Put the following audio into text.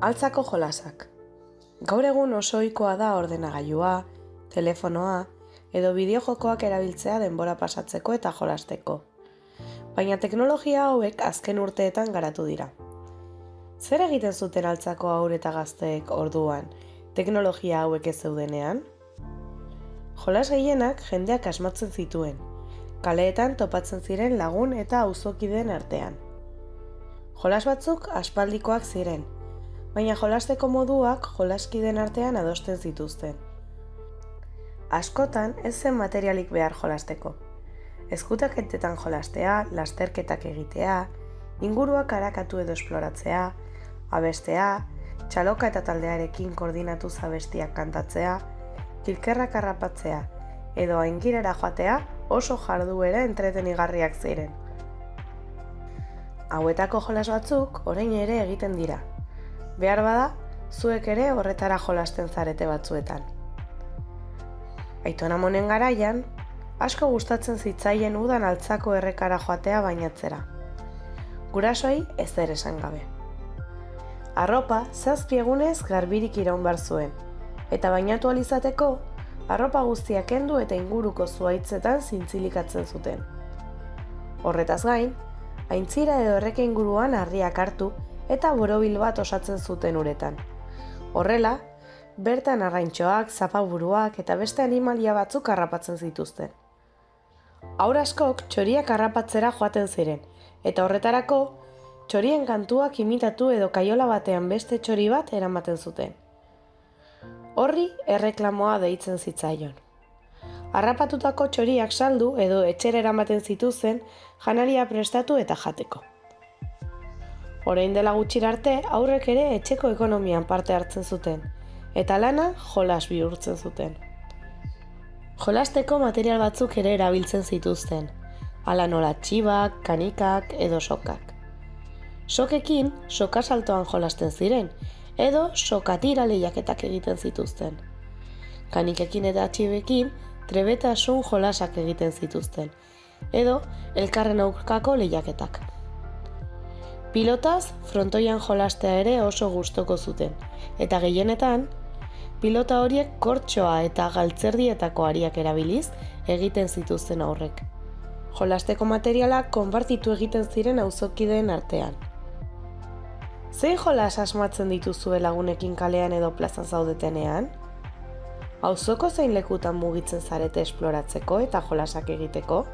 Altzako jolasak. Gaur egun oso ohikoa da ordenagailua, telefonoa edo bideojokoak erabiltzea denbora pasatzeko eta jolasteko. Baina teknologia hauek azken urteetan garatu dira. Zer egiten zuten altzako aur eta gazteek orduan, teknologia hauek ez zeudenean? Jolas gehienak jendeak asmatzen zituen, kaleetan topatzen ziren lagun eta auzokideen artean. Jolas batzuk aspaldikoak ziren, baina jolasteko moduak jolaskiden artean adosten zituzten. Askotan ez zen materialik behar jolasteko. Ezkutak entetan jolastea, lasterketak egitea, inguruak harakatu edo esploratzea, abestea, txaloka eta taldearekin koordinatu zabestiak kantatzea, kilkerrak harrapatzea edo aingirera joatea oso jarduera entretenigarriak ziren. Hauetako jolas batzuk orain ere egiten dira, Behar bada, zuek ere horretara jolasten zarete batzuetan. Aitona monen garaian, asko gustatzen zitzaien udan altzako errekara joatea bainatzera. Gurasoei ez ere esan gabe. Arropa zazpi egunez garbirik iraun bar zuen, eta bainatu alizateko, arropa guztiak kendu eta inguruko zuaitzetan zintzilikatzen zuten. Horretaz gain, aintzira edo erreke inguruan harriak hartu eta borobil bat osatzen zuten uretan. Horrela, bertan arraintxoak, zapaburuak eta beste animalia batzuk harrapatzen zituzten. Aur askok txoriak harrapatzera joaten ziren, eta horretarako, txorien kantuak imitatu edo kaiola batean beste txori bat eramaten zuten. Horri erreklamoa deitzen zitzaion. Harrapatutako txoriak saldu edo etxera eramaten zituzen janaria prestatu eta jateko. Orain dela gutxir arte, aurrek ere etxeko ekonomian parte hartzen zuten, eta lana jolas bihurtzen zuten. Jolasteko material batzuk ere erabiltzen zituzten, ala nola txibak, kanikak edo sokak. Sokekin soka saltoan jolasten ziren, edo sokatira lehiaketak egiten zituzten. Kanikekin eta txibekin trebetasun jolasak egiten zituzten, edo elkarren aurkako lehiaketak. Pilotaz, frontoian jolastea ere oso gustoko zuten, eta gehienetan, pilota horiek kortxoa eta galtzerdietako ariak erabiliz egiten zituzten aurrek. Jolasteko materiala konpartitu egiten ziren auzokideen artean. Zein jolas asmatzen dituzue lagunekin kalean edo plazan zaudetenean? Auzoko zein lekutan mugitzen zarete esploratzeko eta jolasak egiteko?